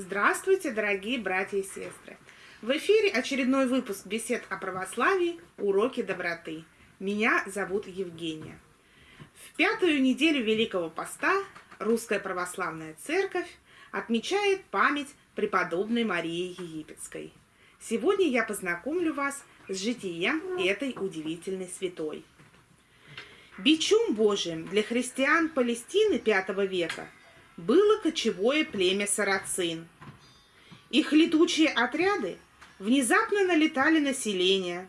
Здравствуйте, дорогие братья и сестры! В эфире очередной выпуск бесед о православии «Уроки доброты». Меня зовут Евгения. В пятую неделю Великого Поста Русская Православная Церковь отмечает память преподобной Марии Египетской. Сегодня я познакомлю вас с житием этой удивительной святой. Бичом Божиим для христиан Палестины V века – было кочевое племя сарацин. Их летучие отряды внезапно налетали на селение,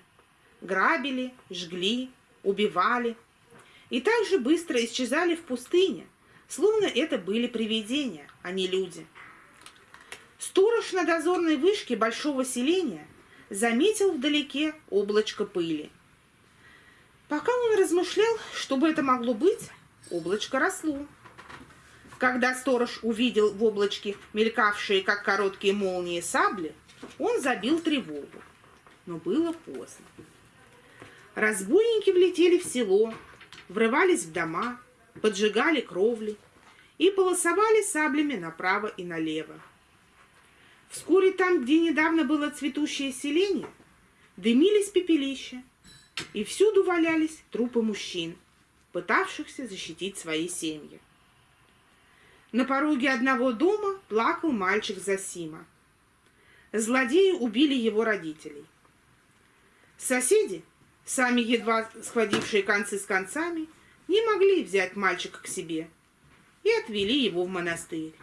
грабили, жгли, убивали и также быстро исчезали в пустыне, словно это были привидения, а не люди. Сторож на дозорной вышке большого селения заметил вдалеке облачко пыли. Пока он размышлял, что бы это могло быть, облачко росло. Когда сторож увидел в облачке мелькавшие, как короткие молнии, сабли, он забил тревогу. Но было поздно. Разбойники влетели в село, врывались в дома, поджигали кровли и полосовали саблями направо и налево. Вскоре там, где недавно было цветущее селение, дымились пепелища, и всюду валялись трупы мужчин, пытавшихся защитить свои семьи. На пороге одного дома плакал мальчик Засима. Злодеи убили его родителей. Соседи, сами едва схватившие концы с концами, не могли взять мальчика к себе и отвели его в монастырь.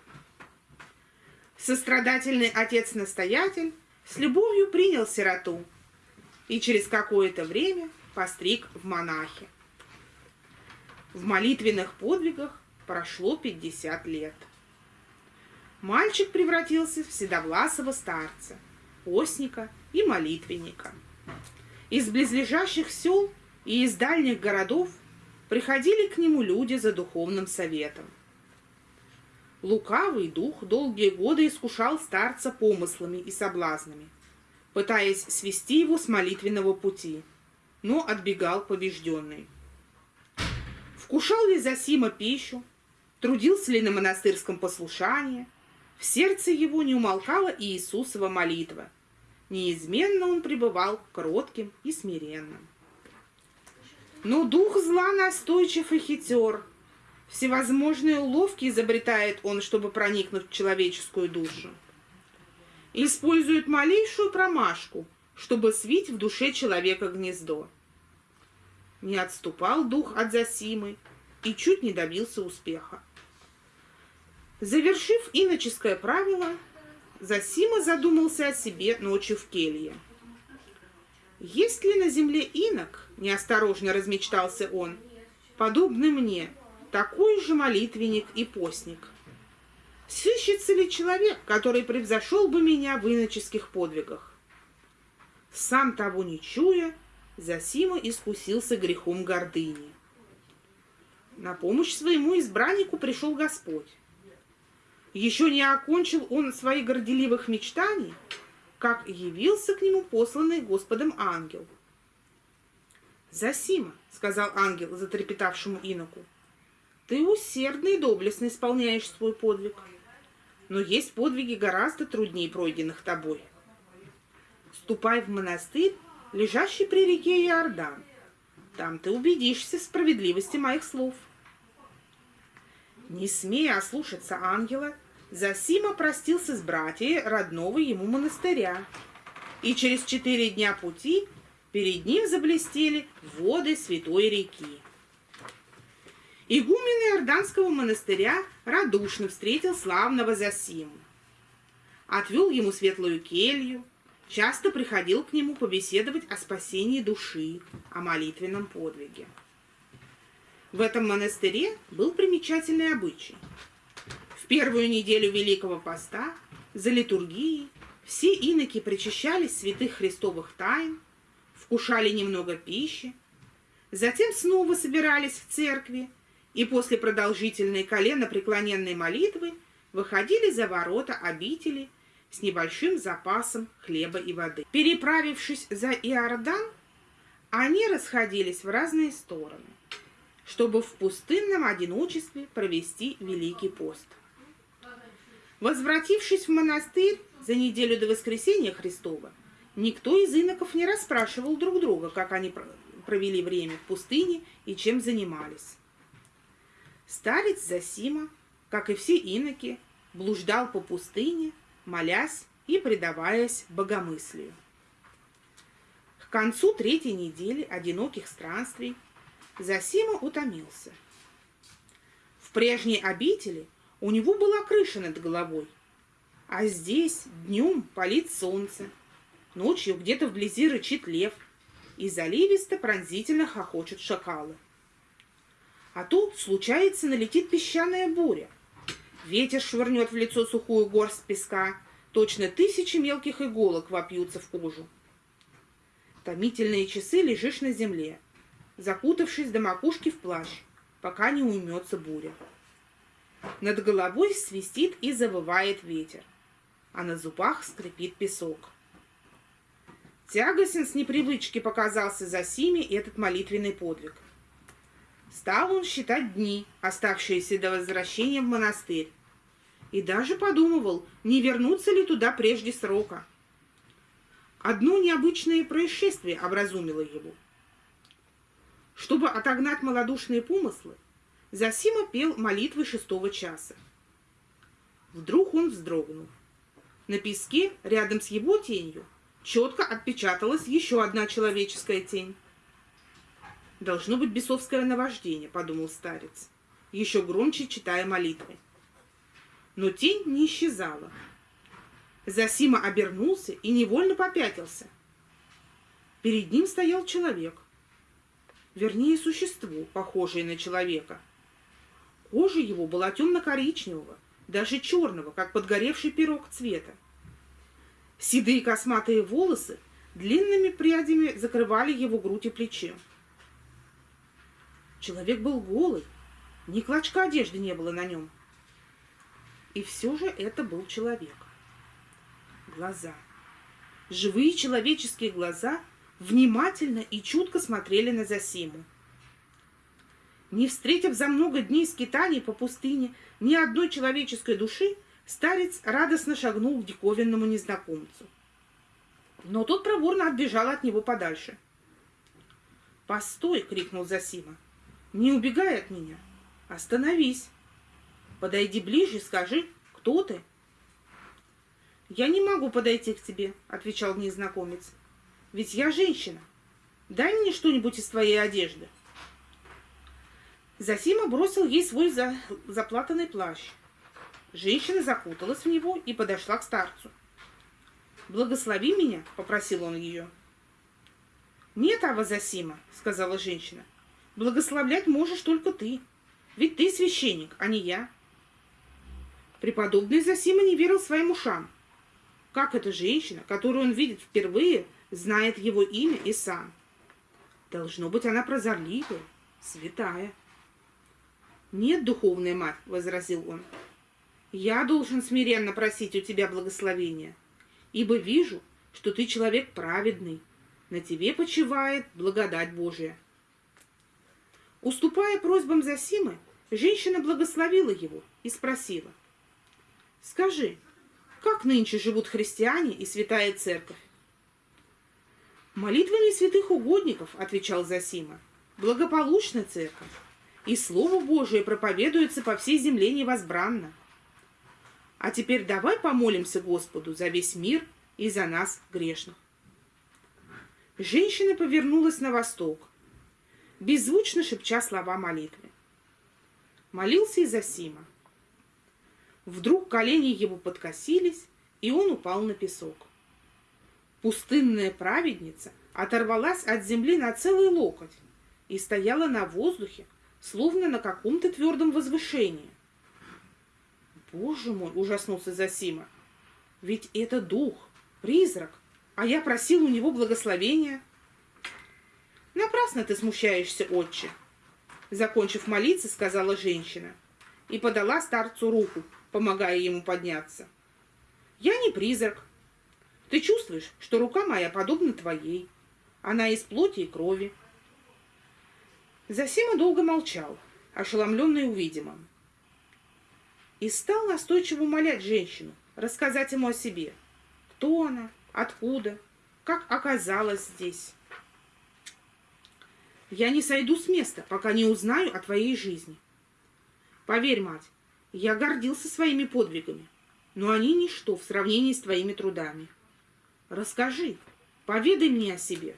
Сострадательный отец-настоятель с любовью принял сироту и через какое-то время постриг в монахи. В молитвенных подвигах Прошло 50 лет. Мальчик превратился в седовласого старца, постника и молитвенника. Из близлежащих сел и из дальних городов приходили к нему люди за духовным советом. Лукавый дух долгие годы искушал старца помыслами и соблазнами, пытаясь свести его с молитвенного пути, но отбегал побежденный. Вкушал ли Зосима пищу, Трудился ли на монастырском послушании? В сердце его не умолкала и Иисусова молитва. Неизменно он пребывал кротким и смиренным. Но дух зла настойчив и хитер. Всевозможные уловки изобретает он, чтобы проникнуть в человеческую душу. Использует малейшую промашку, чтобы свить в душе человека гнездо. Не отступал дух от Зосимы и чуть не добился успеха. Завершив иноческое правило, Засима задумался о себе ночью в келье. «Есть ли на земле инок?» – неосторожно размечтался он. «Подобный мне, такой же молитвенник и постник. Сыщется ли человек, который превзошел бы меня в иноческих подвигах?» Сам того не чуя, Засима искусился грехом гордыни. На помощь своему избраннику пришел Господь. Еще не окончил он своих горделивых мечтаний, как явился к нему посланный Господом ангел. «Засима», — сказал ангел затрепетавшему иноку, — «ты усердно и доблестно исполняешь свой подвиг, но есть подвиги гораздо труднее пройденных тобой. Ступай в монастырь, лежащий при реке Иордан. Там ты убедишься в справедливости моих слов». Не смея ослушаться ангела, Засима простился с братьями родного ему монастыря, и через четыре дня пути перед ним заблестели воды святой реки. Игумен Иорданского монастыря радушно встретил славного Засиму. Отвел ему светлую келью, часто приходил к нему побеседовать о спасении души, о молитвенном подвиге. В этом монастыре был примечательный обычай – в первую неделю Великого Поста за литургией все иноки причащались святых христовых тайн, вкушали немного пищи, затем снова собирались в церкви и после продолжительной колено-преклоненной молитвы выходили за ворота обители с небольшим запасом хлеба и воды. Переправившись за Иордан, они расходились в разные стороны, чтобы в пустынном одиночестве провести Великий пост. Возвратившись в монастырь за неделю до воскресения Христова, никто из иноков не расспрашивал друг друга, как они провели время в пустыне и чем занимались. Старец Засима, как и все иноки, блуждал по пустыне, молясь и предаваясь богомыслию. К концу третьей недели одиноких странствий Засима утомился. В прежней обители у него была крыша над головой, а здесь днем палит солнце, ночью где-то вблизи рычит лев, и заливисто пронзительно хохочут шакалы. А тут, случается, налетит песчаная буря. Ветер швырнет в лицо сухую горсть песка, точно тысячи мелких иголок вопьются в кожу. Томительные часы лежишь на земле, закутавшись до макушки в плащ, пока не уймется буря. Над головой свистит и завывает ветер, а на зубах скрипит песок. Тягостен с непривычки показался за Сими этот молитвенный подвиг. Стал он считать дни, оставшиеся до возвращения в монастырь, и даже подумывал, не вернуться ли туда прежде срока – Одно необычное происшествие образумило его. Чтобы отогнать малодушные помыслы, Засима пел молитвы шестого часа. Вдруг он вздрогнул. На песке, рядом с его тенью, четко отпечаталась еще одна человеческая тень. «Должно быть бесовское наваждение», — подумал старец, еще громче читая молитвы. Но тень не исчезала, Засима обернулся и невольно попятился. Перед ним стоял человек. Вернее, существо, похожее на человека. Кожа его была темно-коричневого, даже черного, как подгоревший пирог цвета. Седые косматые волосы длинными прядями закрывали его грудь и плечи. Человек был голый, ни клочка одежды не было на нем. И все же это был человек глаза. Живые человеческие глаза внимательно и чутко смотрели на Засиму. Не встретив за много дней скитаний по пустыне ни одной человеческой души, старец радостно шагнул к диковинному незнакомцу. Но тот проворно отбежал от него подальше. «Постой!» — крикнул Засима. «Не убегай от меня! Остановись! Подойди ближе и скажи, кто ты?» «Я не могу подойти к тебе», — отвечал незнакомец. «Ведь я женщина. Дай мне что-нибудь из твоей одежды». Засима бросил ей свой за... заплатанный плащ. Женщина закуталась в него и подошла к старцу. «Благослови меня», — попросил он ее. «Нет, Ава Засима», — сказала женщина. «Благословлять можешь только ты. Ведь ты священник, а не я». Преподобный Засима не верил своим ушам. Как эта женщина, которую он видит впервые, знает его имя и сам? Должно быть, она прозорливая, святая. «Нет, духовная мать», — возразил он, — «я должен смиренно просить у тебя благословения, ибо вижу, что ты человек праведный, на тебе почивает благодать Божия». Уступая просьбам Засимы, женщина благословила его и спросила, «Скажи, как нынче живут христиане и святая церковь? Молитвами святых угодников, отвечал Засима, благополучна церковь, и Слово Божие проповедуется по всей земле невозбранно. А теперь давай помолимся Господу за весь мир и за нас, грешных. Женщина повернулась на восток, беззвучно шепча слова молитвы. Молился и Засима. Вдруг колени его подкосились, и он упал на песок. Пустынная праведница оторвалась от земли на целый локоть и стояла на воздухе, словно на каком-то твердом возвышении. «Боже мой!» — ужаснулся Засима. «Ведь это дух, призрак, а я просил у него благословения». «Напрасно ты смущаешься, отче!» Закончив молиться, сказала женщина и подала старцу руку, помогая ему подняться. «Я не призрак. Ты чувствуешь, что рука моя подобна твоей. Она из плоти и крови». Засима долго молчал, ошеломленный увидимым. и стал настойчиво умолять женщину рассказать ему о себе. Кто она, откуда, как оказалась здесь. Я не сойду с места, пока не узнаю о твоей жизни. Поверь, мать, я гордился своими подвигами, но они ничто в сравнении с твоими трудами. Расскажи, поведай мне о себе.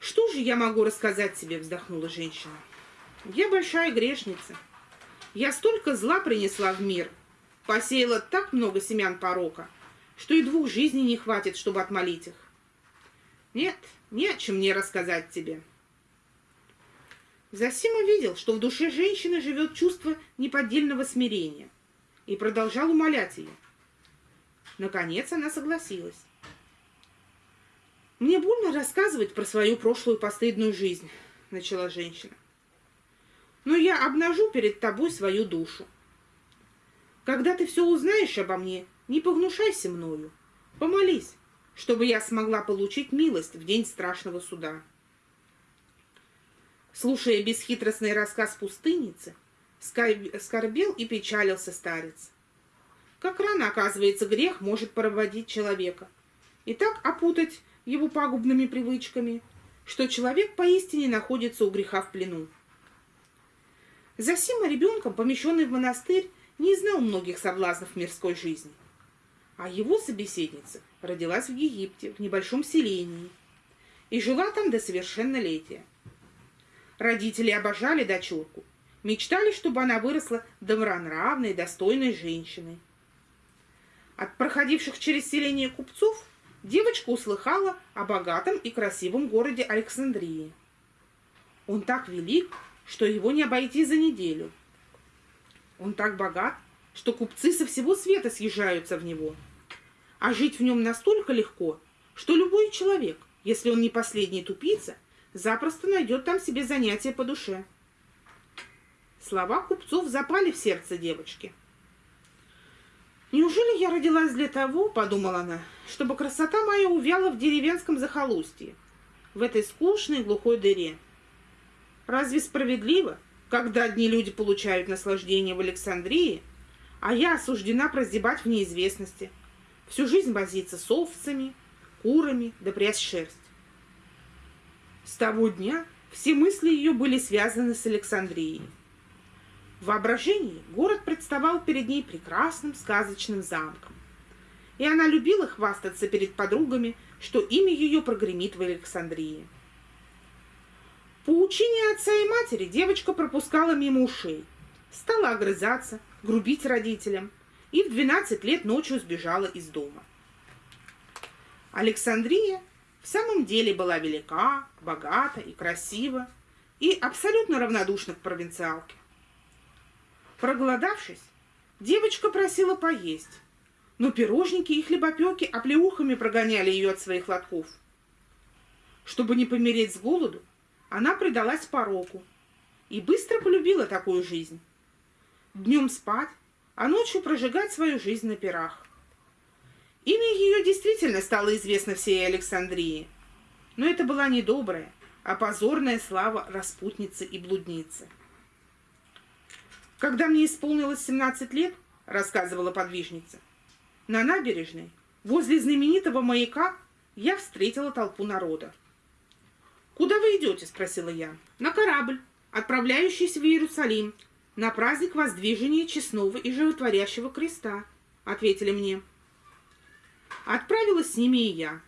Что же я могу рассказать тебе, вздохнула женщина. Я большая грешница. Я столько зла принесла в мир, посеяла так много семян порока, что и двух жизней не хватит, чтобы отмолить их. Нет, не о чем мне рассказать тебе. Засима видел, что в душе женщины живет чувство неподдельного смирения, и продолжал умолять ее. Наконец она согласилась. «Мне больно рассказывать про свою прошлую постыдную жизнь», — начала женщина. «Но я обнажу перед тобой свою душу. Когда ты все узнаешь обо мне, не погнушайся мною. Помолись, чтобы я смогла получить милость в день страшного суда». Слушая бесхитростный рассказ пустынницы, скорбел и печалился старец. Как рано, оказывается, грех может проводить человека и так опутать его пагубными привычками, что человек поистине находится у греха в плену. Засима ребенком, помещенный в монастырь, не знал многих соблазнов мирской жизни. А его собеседница родилась в Египте, в небольшом селении, и жила там до совершеннолетия. Родители обожали дочурку, мечтали, чтобы она выросла добронравной, достойной женщиной. От проходивших через селение купцов девочка услыхала о богатом и красивом городе Александрии. Он так велик, что его не обойти за неделю. Он так богат, что купцы со всего света съезжаются в него. А жить в нем настолько легко, что любой человек, если он не последний тупица, запросто найдет там себе занятие по душе. Слова купцов запали в сердце девочки. «Неужели я родилась для того, — подумала она, — чтобы красота моя увяла в деревенском захолустье, в этой скучной глухой дыре? Разве справедливо, когда одни люди получают наслаждение в Александрии, а я осуждена прозябать в неизвестности, всю жизнь возиться с овцами, курами да прясть шерсть? С того дня все мысли ее были связаны с Александрией. В воображении город представал перед ней прекрасным сказочным замком. И она любила хвастаться перед подругами, что имя ее прогремит в Александрии. По учению отца и матери девочка пропускала мимо ушей, стала огрызаться, грубить родителям и в 12 лет ночью сбежала из дома. Александрия в самом деле была велика, богата и красива, и абсолютно равнодушна к провинциалке. Проголодавшись, девочка просила поесть, но пирожники и хлебопеки оплеухами прогоняли ее от своих лотков. Чтобы не помереть с голоду, она предалась пороку и быстро полюбила такую жизнь. Днем спать, а ночью прожигать свою жизнь на пирах. Имя ее действительно стало известно всей Александрии. Но это была не добрая, а позорная слава распутницы и блудницы. «Когда мне исполнилось 17 лет, — рассказывала подвижница, — на набережной, возле знаменитого маяка, я встретила толпу народа. «Куда вы идете?» — спросила я. «На корабль, отправляющийся в Иерусалим, на праздник воздвижения честного и животворящего креста», — ответили мне. Отправилась с ними и я.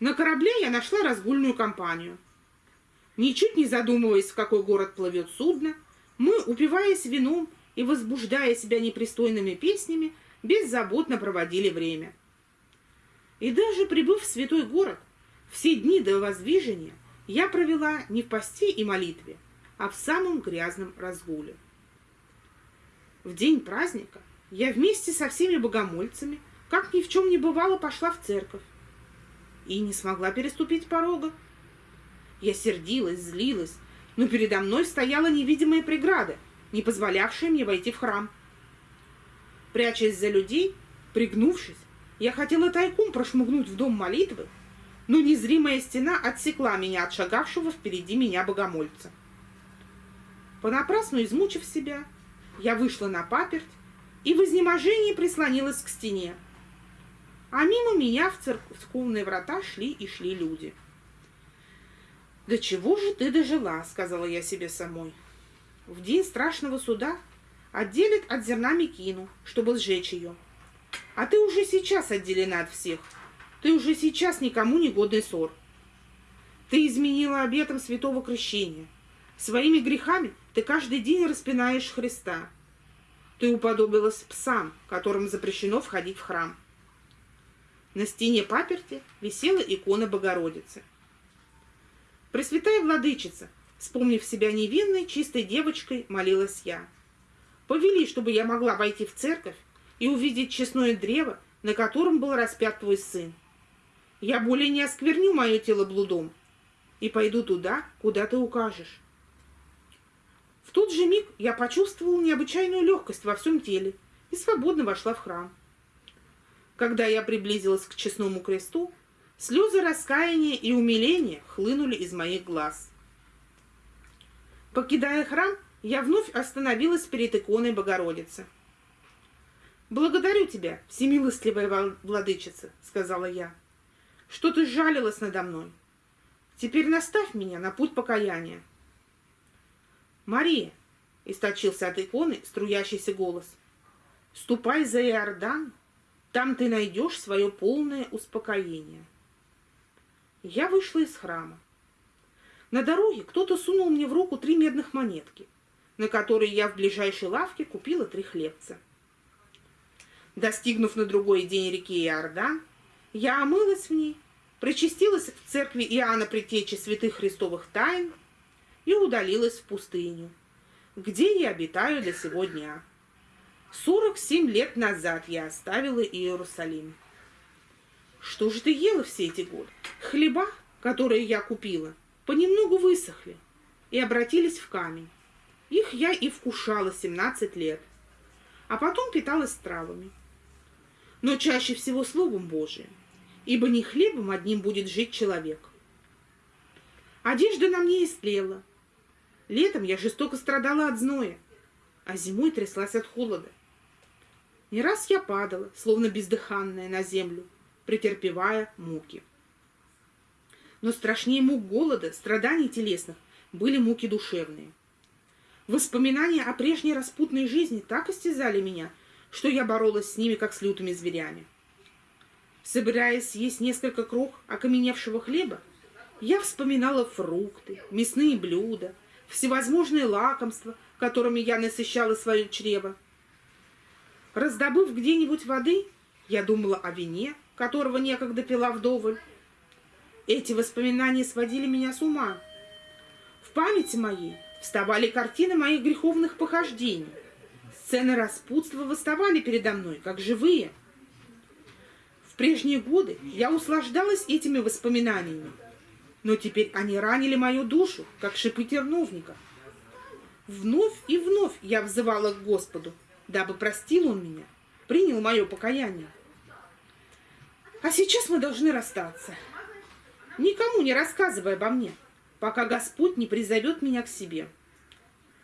На корабле я нашла разгульную компанию. Ничуть не задумываясь, в какой город плывет судно, мы, упиваясь вином и возбуждая себя непристойными песнями, беззаботно проводили время. И даже прибыв в святой город, все дни до воздвижения я провела не в посте и молитве, а в самом грязном разгуле. В день праздника я вместе со всеми богомольцами – как ни в чем не бывало, пошла в церковь. И не смогла переступить порога. Я сердилась, злилась, но передо мной стояла невидимая преграда, не позволявшая мне войти в храм. Прячась за людей, пригнувшись, я хотела тайком прошмыгнуть в дом молитвы, но незримая стена отсекла меня от шагавшего впереди меня богомольца. Понапрасну измучив себя, я вышла на паперть и в изнеможении прислонилась к стене. А мимо меня в церковные врата шли и шли люди. «Да чего же ты дожила?» — сказала я себе самой. «В день страшного суда отделят от зерна мекину, чтобы сжечь ее. А ты уже сейчас отделена от всех. Ты уже сейчас никому не годный ссор. Ты изменила обетом святого крещения. Своими грехами ты каждый день распинаешь Христа. Ты уподобилась псам, которым запрещено входить в храм. На стене паперти висела икона Богородицы. Пресвятая Владычица, вспомнив себя невинной, чистой девочкой, молилась я. Повели, чтобы я могла войти в церковь и увидеть честное древо, на котором был распят твой сын. Я более не оскверню мое тело блудом и пойду туда, куда ты укажешь. В тот же миг я почувствовала необычайную легкость во всем теле и свободно вошла в храм. Когда я приблизилась к честному кресту, слезы раскаяния и умиления хлынули из моих глаз. Покидая храм, я вновь остановилась перед иконой Богородицы. «Благодарю тебя, всемилостливая владычица», — сказала я, — «что ты жалилась надо мной. Теперь наставь меня на путь покаяния». «Мария», — источился от иконы струящийся голос, — «ступай за Иордан, там ты найдешь свое полное успокоение». Я вышла из храма. На дороге кто-то сунул мне в руку три медных монетки, на которые я в ближайшей лавке купила три хлебца. Достигнув на другой день реки Иордан, я омылась в ней, причастилась в церкви Иоанна Предтечи святых христовых тайн и удалилась в пустыню, где я обитаю до сего дня. Сорок семь лет назад я оставила Иерусалим. Что же ты ела все эти годы? Хлеба, которые я купила, понемногу высохли и обратились в камень. Их я и вкушала 17 лет, а потом питалась травами. Но чаще всего Словом Божиим, ибо не хлебом одним будет жить человек. Одежда на мне истлела. Летом я жестоко страдала от зноя, а зимой тряслась от холода. Не раз я падала, словно бездыханная, на землю, претерпевая муки. Но страшнее мук голода, страданий телесных, были муки душевные. Воспоминания о прежней распутной жизни так истязали меня, что я боролась с ними, как с лютыми зверями. Собираясь съесть несколько крох окаменевшего хлеба, я вспоминала фрукты, мясные блюда, всевозможные лакомства, которыми я насыщала свое чрево. Раздобыв где-нибудь воды, я думала о вине, которого некогда пила вдоволь. Эти воспоминания сводили меня с ума. В памяти моей вставали картины моих греховных похождений. Сцены распутства выставали передо мной, как живые. В прежние годы я услаждалась этими воспоминаниями, но теперь они ранили мою душу, как шипы терновника. Вновь и вновь я взывала к Господу, дабы простил Он меня, принял мое покаяние. А сейчас мы должны расстаться. Никому не рассказывай обо мне, пока Господь не призовет меня к себе.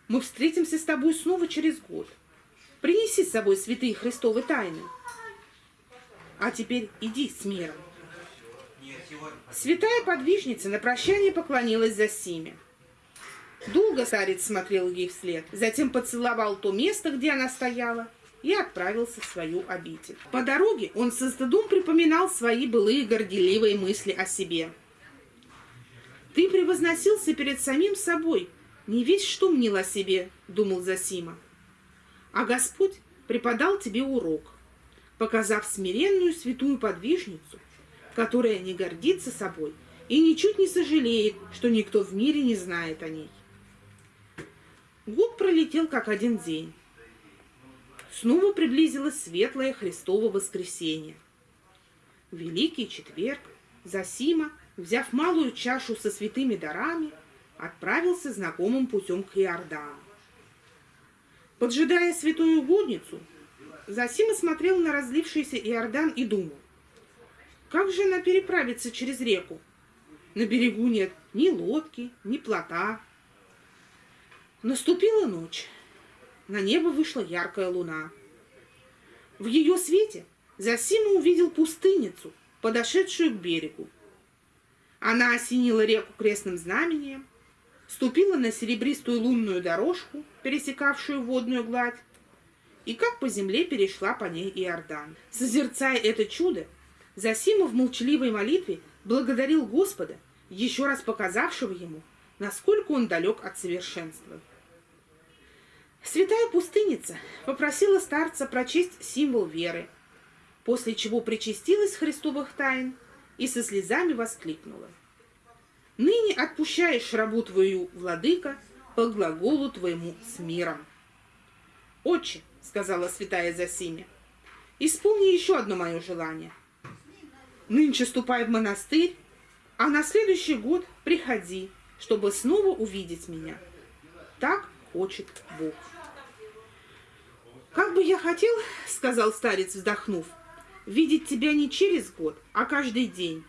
Мы встретимся с тобой снова через год. Принеси с собой святые Христовы тайны. А теперь иди с миром. Святая подвижница на прощание поклонилась за Симе. Долго старец смотрел ей вслед, затем поцеловал то место, где она стояла, и отправился в свою обитель. По дороге он со стыдом припоминал свои былые горделивые мысли о себе. «Ты превозносился перед самим собой, не весь что мнил о себе», — думал Засима. «А Господь преподал тебе урок, показав смиренную святую подвижницу, которая не гордится собой и ничуть не сожалеет, что никто в мире не знает о ней». Год пролетел как один день. Снова приблизилось светлое Христово воскресенье. Великий четверг Засима, взяв малую чашу со святыми дарами, отправился знакомым путем к Иордану. Поджидая святую угодницу, Засима смотрел на разлившийся Иордан и думал, как же она переправится через реку? На берегу нет ни лодки, ни плота. Наступила ночь. На небо вышла яркая луна. В ее свете Зосима увидел пустынницу, подошедшую к берегу. Она осенила реку крестным знамением, ступила на серебристую лунную дорожку, пересекавшую водную гладь, и как по земле перешла по ней Иордан. Созерцая это чудо, Зосима в молчаливой молитве благодарил Господа, еще раз показавшего ему, насколько он далек от совершенства. Святая пустынница попросила старца прочесть символ веры, после чего причастилась Христовых тайн и со слезами воскликнула. «Ныне отпущаешь рабу твою, владыка, по глаголу твоему с миром». «Отче», — сказала святая Зосиме, — «исполни еще одно мое желание. Нынче ступай в монастырь, а на следующий год приходи, чтобы снова увидеть меня. Так хочет Бог». «Как бы я хотел, — сказал старец, вздохнув, — видеть тебя не через год, а каждый день.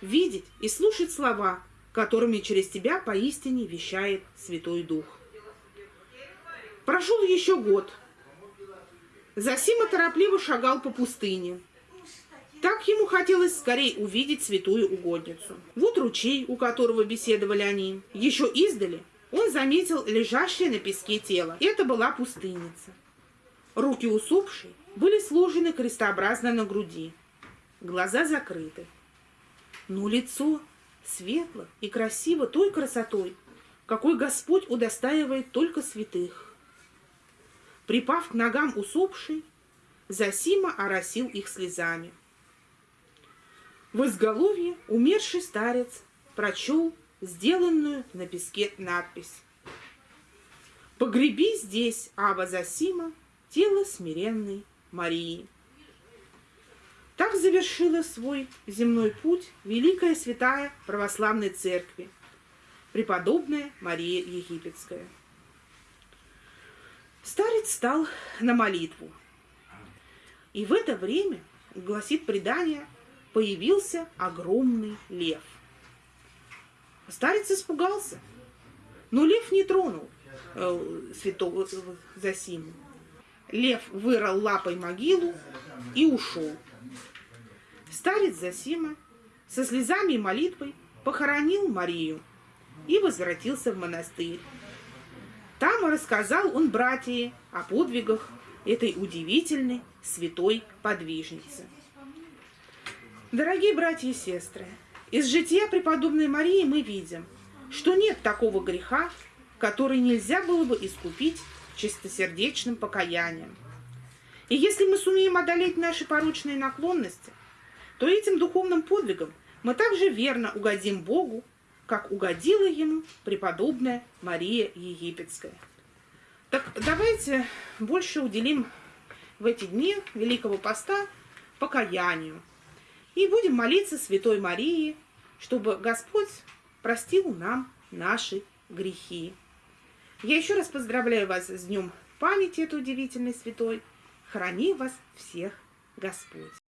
Видеть и слушать слова, которыми через тебя поистине вещает Святой Дух. Прошел еще год. Засима торопливо шагал по пустыне. Так ему хотелось скорее увидеть святую угодницу. Вот ручей, у которого беседовали они. Еще издали он заметил лежащее на песке тело. Это была пустынница. Руки усопшей были сложены крестообразно на груди, глаза закрыты. Но лицо светло и красиво той красотой, какой Господь удостаивает только святых. Припав к ногам усопшей, Засима оросил их слезами. В изголовье умерший старец прочел сделанную на песке надпись «Погреби здесь, Аба Засима, тело смиренной Марии. Так завершила свой земной путь Великая Святая Православной Церкви, преподобная Мария Египетская. Старец стал на молитву. И в это время, гласит предание, появился огромный лев. Старец испугался, но лев не тронул э, святого Засиму. Лев вырыл лапой могилу и ушел. Старец Засима со слезами и молитвой похоронил Марию и возвратился в монастырь. Там рассказал он братьям о подвигах этой удивительной святой подвижницы. Дорогие братья и сестры, из жития преподобной Марии мы видим, что нет такого греха, который нельзя было бы искупить чистосердечным покаянием. И если мы сумеем одолеть наши порочные наклонности, то этим духовным подвигом мы также верно угодим Богу, как угодила ему преподобная Мария Египетская. Так давайте больше уделим в эти дни Великого Поста покаянию. И будем молиться Святой Марии, чтобы Господь простил нам наши грехи. Я еще раз поздравляю вас с Днем памяти этой удивительной святой. Храни вас всех Господь.